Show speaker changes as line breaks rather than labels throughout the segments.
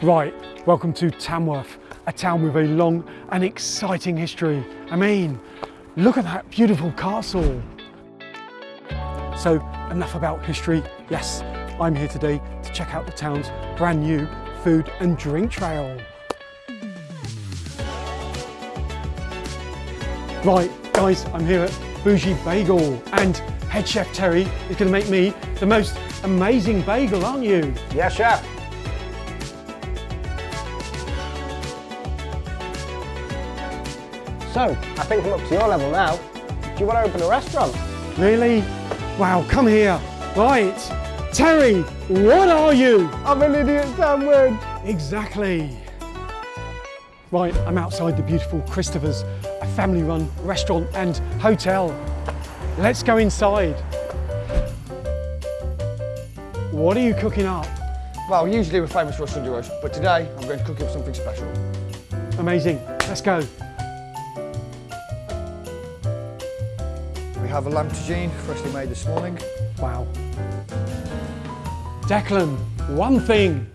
Right, welcome to Tamworth, a town with a long and exciting history. I mean, look at that beautiful castle. So enough about history. Yes, I'm here today to check out the town's brand new food and drink trail. Right, guys, I'm here at Bougie Bagel and head chef Terry is going to make me the most amazing bagel, aren't you?
Yes, chef. So, I think I'm up to your level now. Do you want to open a restaurant?
Really? Wow, come here. Right, Terry, what are you?
I'm an idiot sandwich.
Exactly. Right, I'm outside the beautiful Christopher's, a family-run restaurant and hotel. Let's go inside. What are you cooking up?
Well, usually we're famous for Russian duos, but today I'm going to cook up something special.
Amazing. Let's go.
We have a lamb tagine, freshly made this morning.
Wow. Declan, one thing.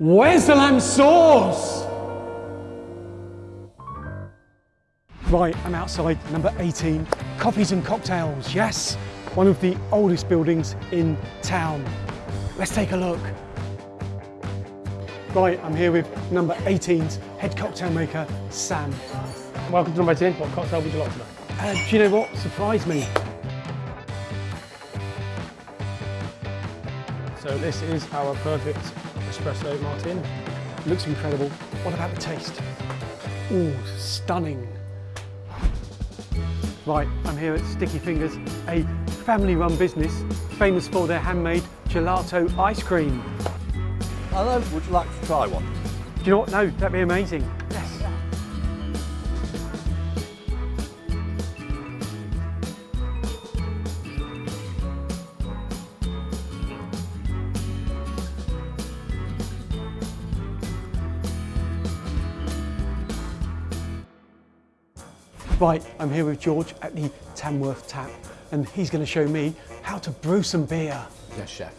Where's the lamb sauce? Right, I'm outside number 18, Coffees and Cocktails. Yes, one of the oldest buildings in town. Let's take a look. Right, I'm here with number 18's head cocktail maker, Sam.
Welcome to number 18. What cocktail would you like today?
Uh, do you know what surprised me?
So this is our perfect espresso martini.
Looks incredible. What about the taste? Ooh, stunning. Right, I'm here at Sticky Fingers, a family-run business famous for their handmade gelato ice cream.
Hello, would you like to try one?
Do you know what? No, that'd be amazing. Right, I'm here with George at the Tamworth Tap and he's going to show me how to brew some beer.
Yes, chef.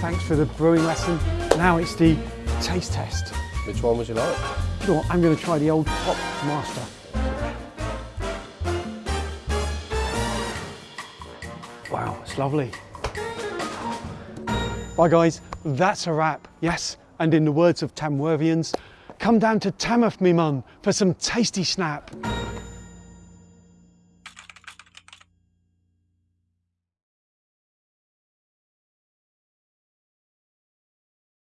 Thanks for the brewing lesson. Now it's the taste test.
Which one would you like?
You know? I'm going to try the old Pop Master. Wow, it's lovely. Bye guys, that's a wrap. Yes, and in the words of Tamworthians, come down to Tamworth me mun for some tasty snap.